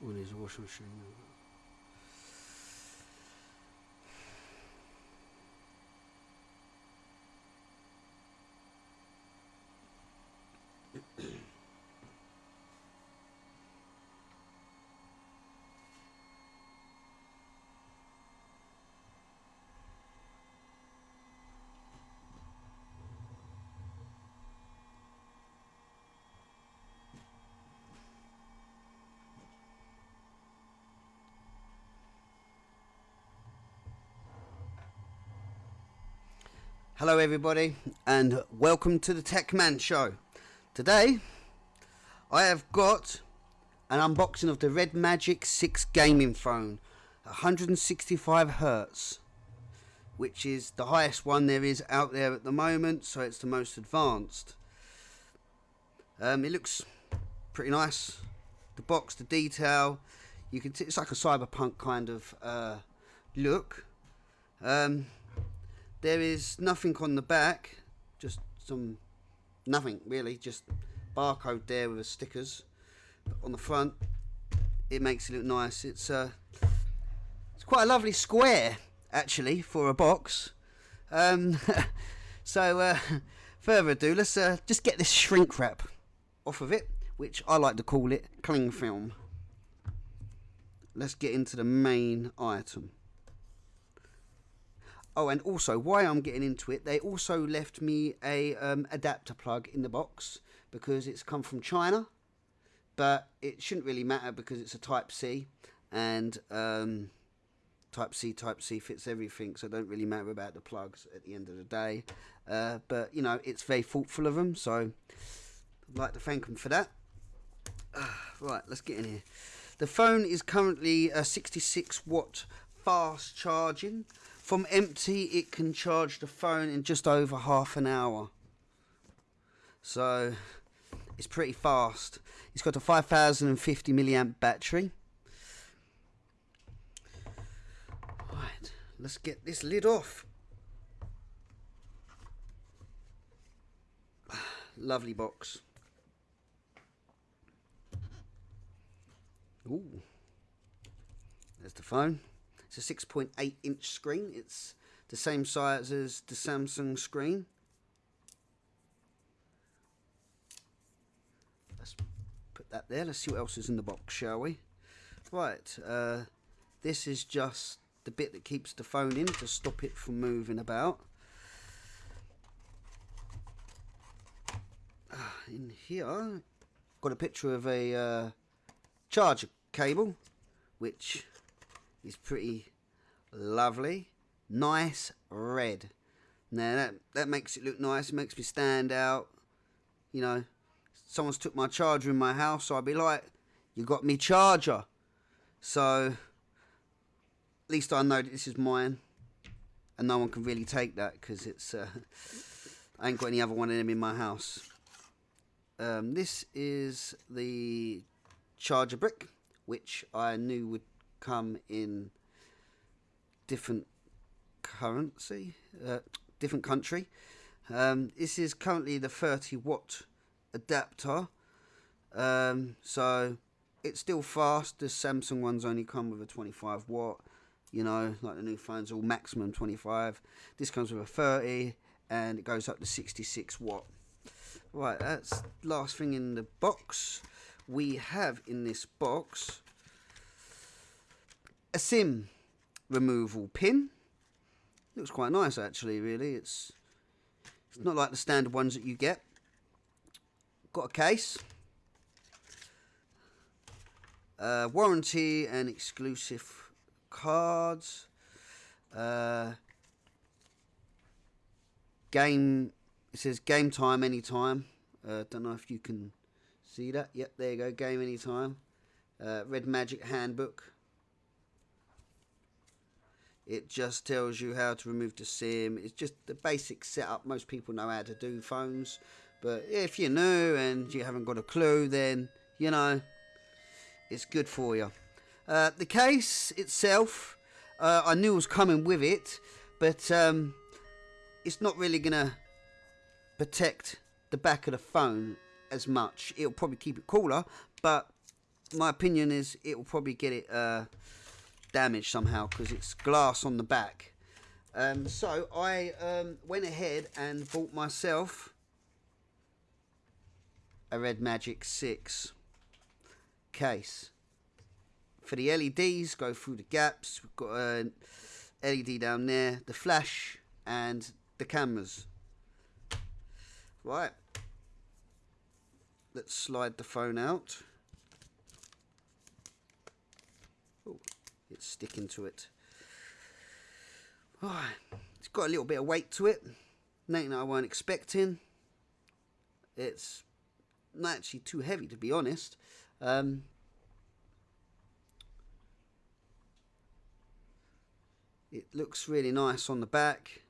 There's a washing machine. Hello, everybody, and welcome to the Tech Man Show. Today, I have got an unboxing of the Red Magic 6 gaming phone, 165 hertz, which is the highest one there is out there at the moment, so it's the most advanced. Um, it looks pretty nice. The box, the detail, you can. It's like a cyberpunk kind of uh, look. Um, there is nothing on the back, just some nothing really, just barcode there with the stickers. But on the front, it makes it look nice. It's uh, it's quite a lovely square actually for a box. Um, so uh, further ado, let's uh, just get this shrink wrap off of it, which I like to call it cling film. Let's get into the main item. Oh, and also, why I'm getting into it, they also left me a um, adapter plug in the box because it's come from China, but it shouldn't really matter because it's a Type C, and um, Type C, Type C fits everything, so don't really matter about the plugs at the end of the day. Uh, but you know, it's very thoughtful of them, so I'd like to thank them for that. Uh, right, let's get in here. The phone is currently a 66 watt fast charging from empty, it can charge the phone in just over half an hour. So it's pretty fast. It's got a 5050 milliamp battery. Right, let's get this lid off. Lovely box. Ooh. There's the phone. It's a 6.8 inch screen. It's the same size as the Samsung screen. Let's put that there. Let's see what else is in the box, shall we? Right, uh, this is just the bit that keeps the phone in to stop it from moving about. Uh, in here, got a picture of a uh, charger cable, which is pretty lovely. Nice red. Now that that makes it look nice. It makes me stand out. You know, someone's took my charger in my house, so I'd be like, "You got me charger." So at least I know that this is mine, and no one can really take that because it's. Uh, I ain't got any other one of them in my house. Um, this is the charger brick, which I knew would come in different currency, uh, different country. Um, this is currently the 30 watt adapter, um, so it's still fast. The Samsung ones only come with a 25 watt. You know, like the new phones, all maximum 25. This comes with a 30, and it goes up to 66 watt. Right, that's last thing in the box. We have in this box a SIM removal pin. Looks quite nice actually, really. It's it's not like the standard ones that you get. Got a case. Uh, warranty and exclusive cards. Uh, game. It says game time anytime. Uh, don't know if you can see that. Yep, there you go. Game anytime. Uh, Red Magic handbook. It just tells you how to remove the SIM. It's just the basic setup. Most people know how to do phones. But if you're new and you haven't got a clue, then, you know, it's good for you. Uh, the case itself, uh, I knew was coming with it, but um, it's not really going to protect the back of the phone as much. It'll probably keep it cooler, but my opinion is it will probably get it uh, damaged somehow because it's glass on the back. Um, so I um, went ahead and bought myself a Red Magic 6 case. For the LEDs, go through the gaps. We've got an LED down there, the flash, and the cameras. Right. Let's slide the phone out. Oh, it's sticking to it. Right. It's got a little bit of weight to it. Nothing that I weren't expecting. It's not actually too heavy to be honest. Um, it looks really nice on the back.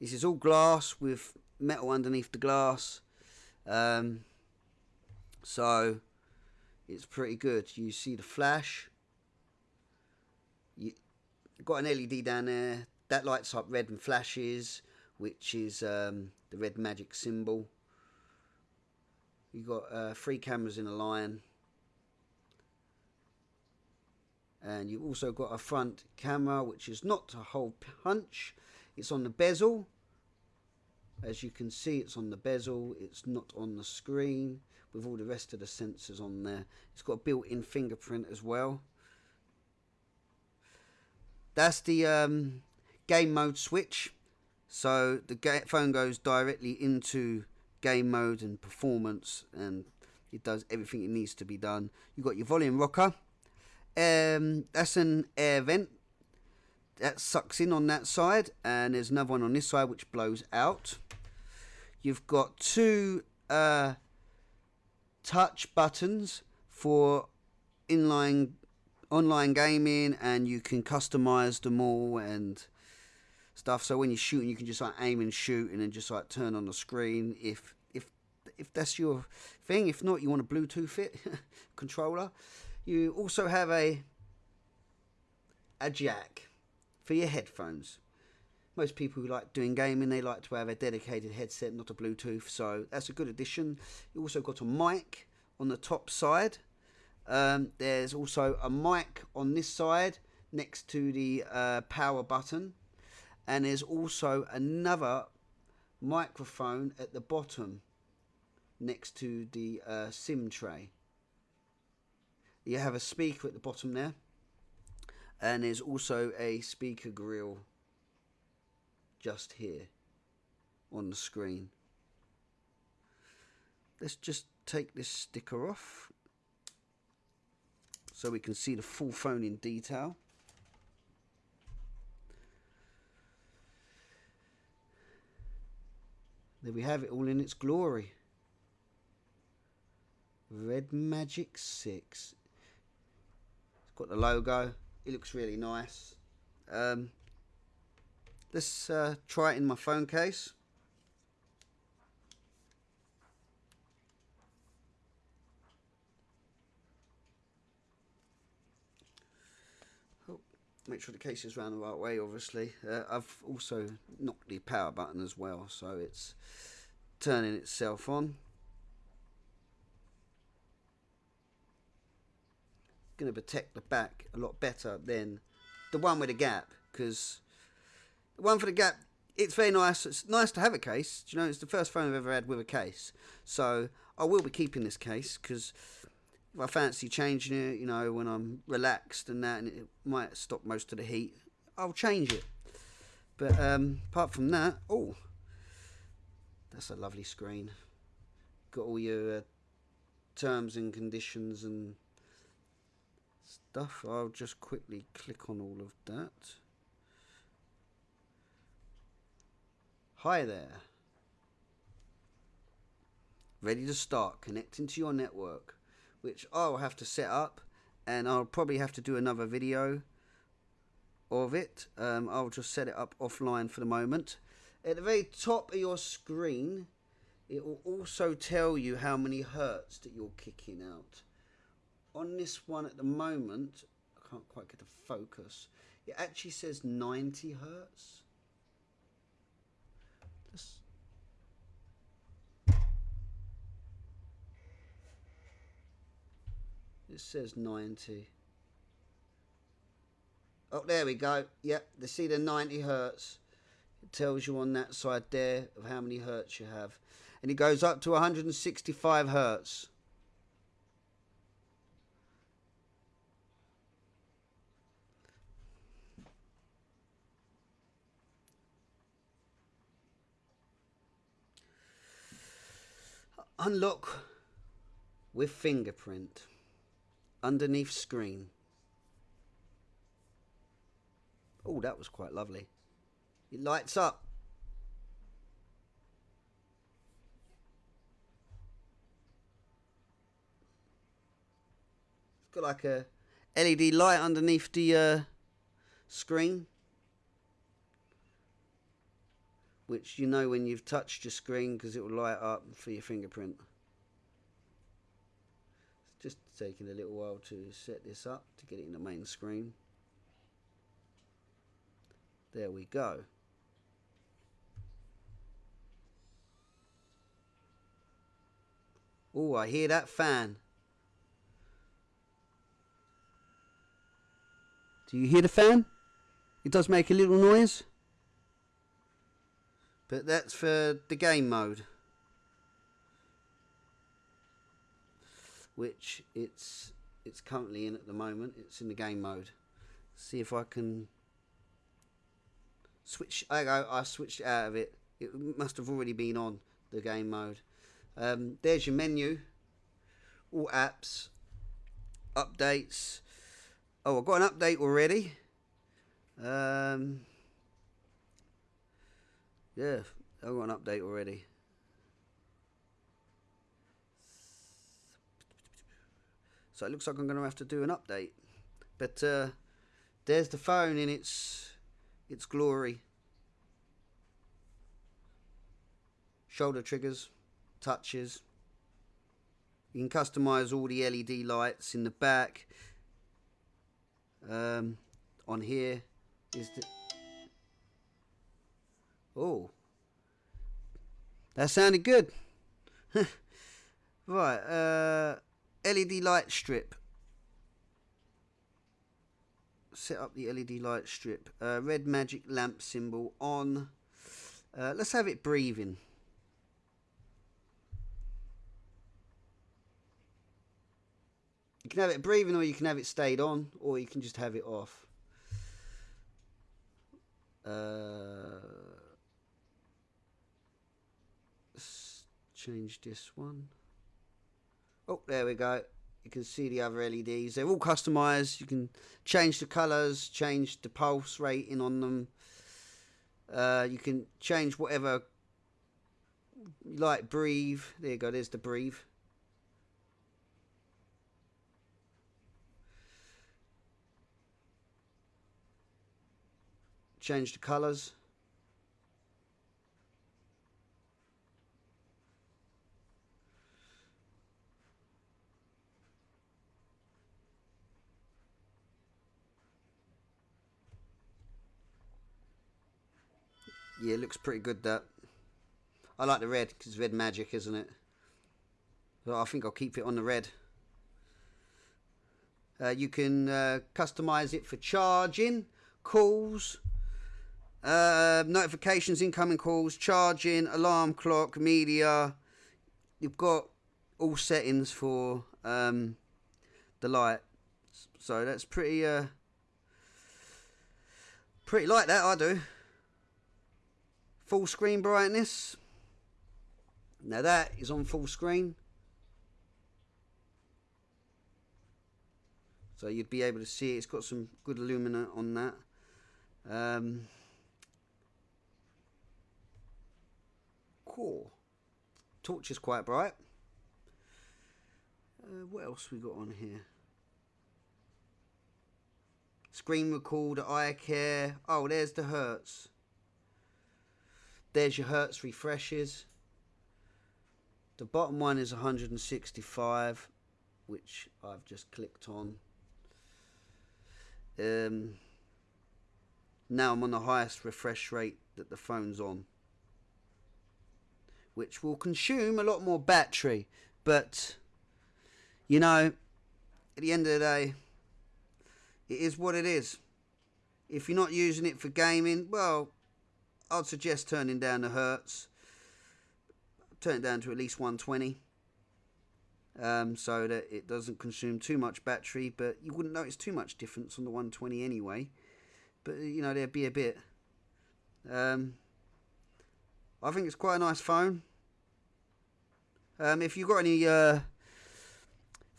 This is all glass with metal underneath the glass. Um, so it's pretty good. You see the flash. You got an LED down there that lights up red and flashes, which is um, the red magic symbol. You've got uh, three cameras in a line. And you've also got a front camera, which is not a hole punch. It's on the bezel. As you can see, it's on the bezel. It's not on the screen with all the rest of the sensors on there. It's got a built-in fingerprint as well. That's the um, game mode switch. So the phone goes directly into game mode and performance and it does everything it needs to be done. You've got your volume rocker. Um, that's an air vent that sucks in on that side and there's another one on this side which blows out. You've got two uh, touch buttons for inline online gaming and you can customize them all and stuff. So when you're shooting, you can just like aim and shoot, and then just like turn on the screen if if if that's your thing. If not, you want a Bluetooth it controller. You also have a a jack for your headphones. Most people who like doing gaming, they like to have a dedicated headset, not a Bluetooth. So that's a good addition. You also got a mic on the top side. Um, there's also a mic on this side next to the uh, power button and there's also another microphone at the bottom next to the uh, SIM tray. You have a speaker at the bottom there, and there's also a speaker grill just here on the screen. Let's just take this sticker off so we can see the full phone in detail. There we have it all in its glory. Red Magic 6. It's got the logo. It looks really nice. Um, let's uh, try it in my phone case. Make sure the case is round the right way obviously. Uh, I've also knocked the power button as well so it's turning itself on. Going to protect the back a lot better than the one with a gap because the one for the gap it's very nice. It's nice to have a case Do you know? It's the first phone I've ever had with a case. So I will be keeping this case because I fancy changing it, you know, when I'm relaxed and that, and it might stop most of the heat, I'll change it. But um, apart from that, oh, that's a lovely screen. Got all your uh, terms and conditions and stuff. I'll just quickly click on all of that. Hi there. Ready to start connecting to your network which I'll have to set up and I'll probably have to do another video of it. Um, I'll just set it up offline for the moment. At the very top of your screen, it will also tell you how many hertz that you're kicking out. On this one at the moment, I can't quite get the focus. It actually says 90 hertz. It says 90. Oh, there we go. Yep, they see the 90 hertz. It tells you on that side there of how many hertz you have. And it goes up to 165 hertz. Unlock with fingerprint underneath screen. Oh, that was quite lovely. It lights up. It's got like a LED light underneath the uh, screen. Which you know when you've touched your screen because it will light up for your fingerprint. It's taking a little while to set this up to get it in the main screen. There we go. Oh, I hear that fan. Do you hear the fan? It does make a little noise. But that's for the game mode. Which it's it's currently in at the moment. It's in the game mode. See if I can switch. I go. I switched out of it. It must have already been on the game mode. Um, there's your menu. All apps, updates. Oh, I've got an update already. Um, yeah, I've got an update already. So it looks like I'm going to have to do an update. But uh, there's the phone in its its glory. Shoulder triggers, touches. You can customize all the LED lights in the back. Um, on here is the oh that sounded good right uh, LED light strip set up the LED light strip. Uh, red magic lamp symbol on. Uh, let's have it breathing. You can have it breathing or you can have it stayed on or you can just have it off. Uh, let's change this one. Oh, there we go you can see the other LEDs. They're all customized. You can change the colors, change the pulse rating on them. Uh, you can change whatever like. Breathe. There you go. There's the breathe. Change the colors. It looks pretty good that. I like the red because red magic, isn't it? So I think I'll keep it on the red. Uh, you can uh, customize it for charging, calls, uh, notifications, incoming calls, charging, alarm clock, media. You've got all settings for um, the light. So that's pretty, uh, pretty like that, I do full screen brightness. Now that is on full screen. So you'd be able to see it. It's got some good lumina on that. Um, cool. Torch is quite bright. Uh, what else we got on here? Screen recorder, eye care. Oh, there's the Hertz. There's your Hertz refreshes. The bottom one is 165, which I've just clicked on. Um, now I'm on the highest refresh rate that the phone's on, which will consume a lot more battery. But, you know, at the end of the day, it is what it is. If you're not using it for gaming, well, I'd suggest turning down the hertz. Turn it down to at least 120. Um, so that it doesn't consume too much battery, but you wouldn't notice too much difference on the 120 anyway. But you know, there'd be a bit. Um, I think it's quite a nice phone. Um, if you've got any uh,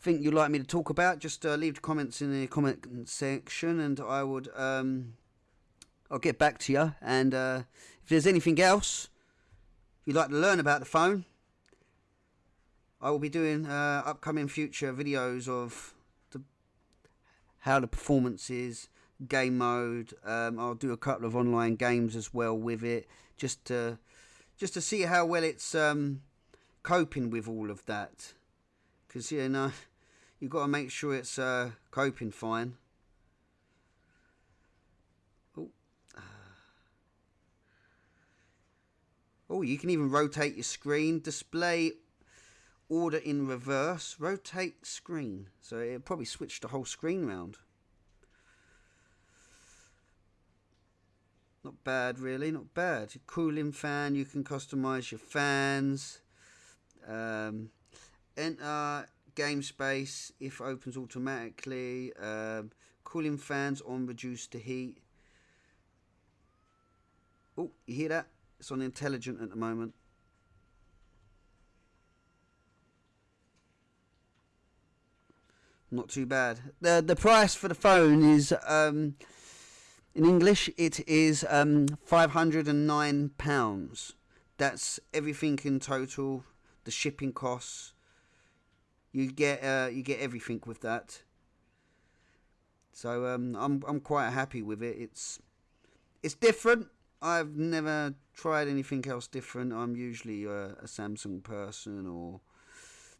think you'd like me to talk about, just uh, leave the comments in the comment section, and I would um, I'll get back to you. And uh, if there's anything else you'd like to learn about the phone, I will be doing uh, upcoming future videos of the, how the performance is, game mode. Um, I'll do a couple of online games as well with it, just to just to see how well it's um, coping with all of that. Because you know you've got to make sure it's uh, coping fine. Oh, you can even rotate your screen. Display order in reverse. Rotate screen. So it probably switched the whole screen round. Not bad, really. Not bad. Your cooling fan. You can customize your fans. Um, enter game space if opens automatically. Um, cooling fans on reduce the heat. Oh, you hear that? It's on intelligent at the moment. Not too bad. The the price for the phone is um, in English it is um, five hundred and nine pounds. That's everything in total, the shipping costs, you get uh, you get everything with that. So um, I'm I'm quite happy with it. It's it's different. I've never tried anything else different. I'm usually a, a Samsung person, or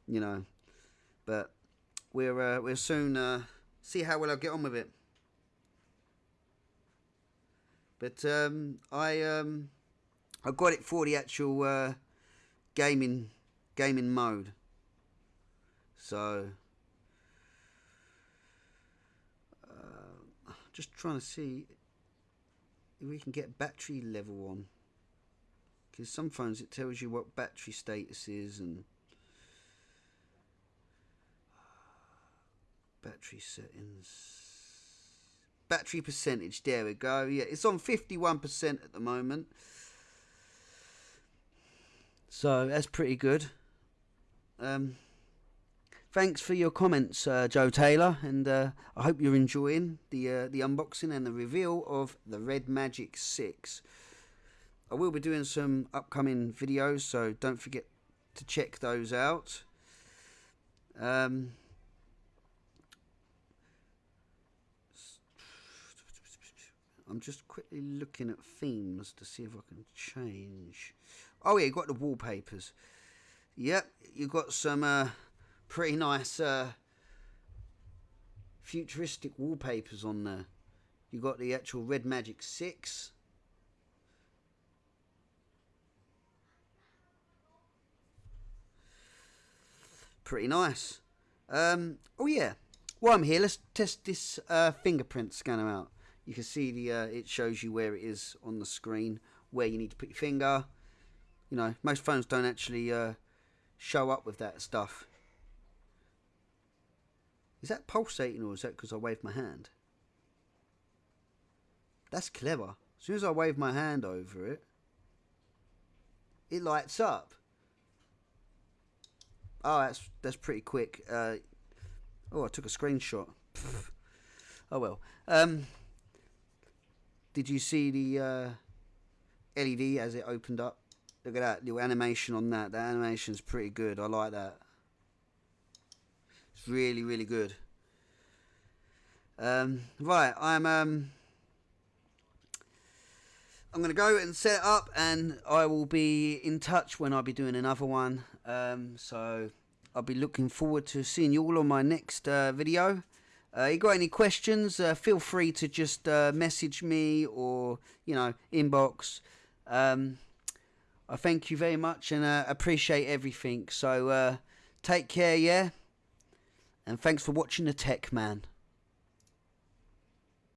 you know, but we're uh, we'll soon uh, see how well I get on with it. But um, I um, I got it for the actual uh, gaming gaming mode. So, uh, just trying to see if we can get battery level on. Because some phones it tells you what battery status is and battery settings. Battery percentage, there we go. Yeah, it's on 51% at the moment. So that's pretty good. Um, thanks for your comments, uh, Joe Taylor, and uh, I hope you're enjoying the uh, the unboxing and the reveal of the Red Magic 6. I will be doing some upcoming videos, so don't forget to check those out. Um, I'm just quickly looking at themes to see if I can change. Oh yeah, you got the wallpapers. Yep, you've got some uh, pretty nice uh, futuristic wallpapers on there. You've got the actual Red Magic 6. Pretty nice. Um, oh yeah, while I'm here, let's test this uh, fingerprint scanner out. You can see the uh, it shows you where it is on the screen, where you need to put your finger. You know, most phones don't actually uh, show up with that stuff. Is that pulsating or is that because I waved my hand? That's clever. As soon as I wave my hand over it, it lights up. Oh, that's that's pretty quick. Uh, oh, I took a screenshot. Oh well. Um, did you see the uh, LED as it opened up? Look at that little animation on that. That animation's pretty good. I like that. It's really, really good. Um, right, I'm um, I'm going to go and set up, and I will be in touch when I'll be doing another one. Um, so I'll be looking forward to seeing you all on my next uh, video. Uh, you got any questions? Uh, feel free to just uh, message me or you know inbox. Um, I thank you very much and uh, appreciate everything. So uh, take care, yeah And thanks for watching the Tech Man.